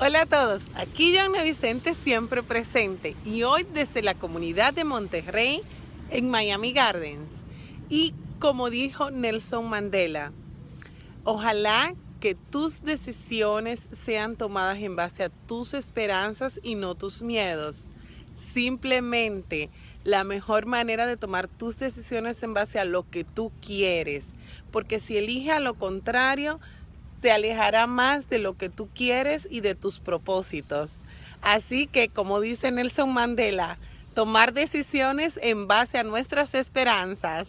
Hola a todos, aquí Joana Vicente siempre presente y hoy desde la comunidad de Monterrey en Miami Gardens. Y como dijo Nelson Mandela, ojalá que tus decisiones sean tomadas en base a tus esperanzas y no tus miedos. Simplemente la mejor manera de tomar tus decisiones en base a lo que tú quieres. Porque si eliges a lo contrario, te alejará más de lo que tú quieres y de tus propósitos. Así que, como dice Nelson Mandela, tomar decisiones en base a nuestras esperanzas.